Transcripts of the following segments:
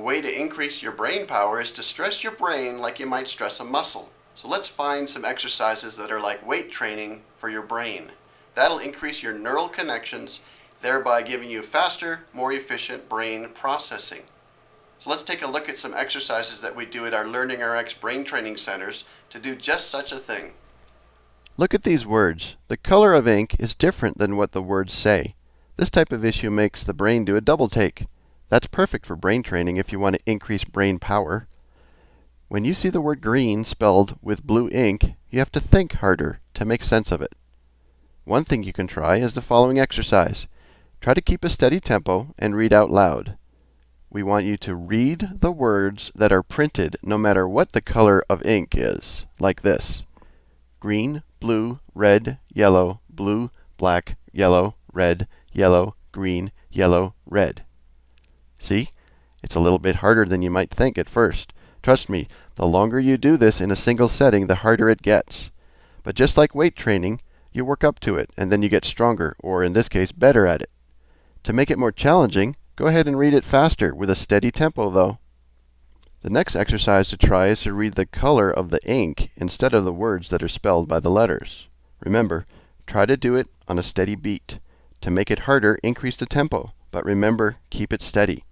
A way to increase your brain power is to stress your brain like you might stress a muscle. So let's find some exercises that are like weight training for your brain. That'll increase your neural connections, thereby giving you faster, more efficient brain processing. So let's take a look at some exercises that we do at our LearningRx brain training centers to do just such a thing. Look at these words. The color of ink is different than what the words say. This type of issue makes the brain do a double take. That's perfect for brain training if you want to increase brain power. When you see the word green spelled with blue ink, you have to think harder to make sense of it. One thing you can try is the following exercise. Try to keep a steady tempo and read out loud. We want you to read the words that are printed no matter what the color of ink is, like this. Green, blue, red, yellow, blue, black, yellow, red, yellow, green, yellow, red. See? It's a little bit harder than you might think at first. Trust me, the longer you do this in a single setting, the harder it gets. But just like weight training, you work up to it, and then you get stronger, or in this case, better at it. To make it more challenging, go ahead and read it faster, with a steady tempo though. The next exercise to try is to read the color of the ink instead of the words that are spelled by the letters. Remember, try to do it on a steady beat. To make it harder, increase the tempo, but remember, keep it steady.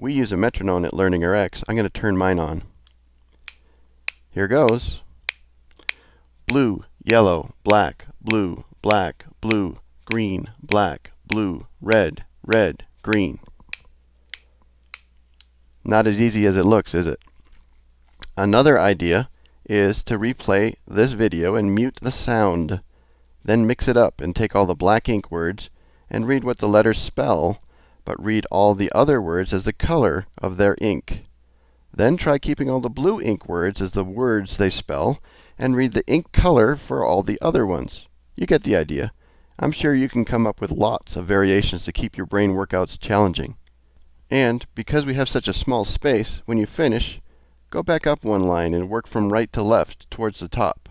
We use a metronome at LearningRx. I'm going to turn mine on. Here goes. Blue, yellow, black, blue, black, blue, green, black, blue, red, red, green. Not as easy as it looks, is it? Another idea is to replay this video and mute the sound. Then mix it up and take all the black ink words and read what the letters spell but read all the other words as the color of their ink. Then try keeping all the blue ink words as the words they spell, and read the ink color for all the other ones. You get the idea. I'm sure you can come up with lots of variations to keep your brain workouts challenging. And because we have such a small space, when you finish, go back up one line and work from right to left towards the top.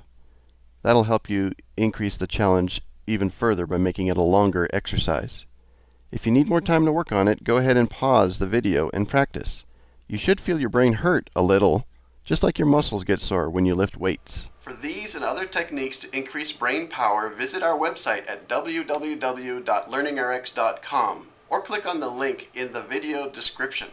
That'll help you increase the challenge even further by making it a longer exercise. If you need more time to work on it, go ahead and pause the video and practice. You should feel your brain hurt a little, just like your muscles get sore when you lift weights. For these and other techniques to increase brain power, visit our website at www.learningrx.com or click on the link in the video description.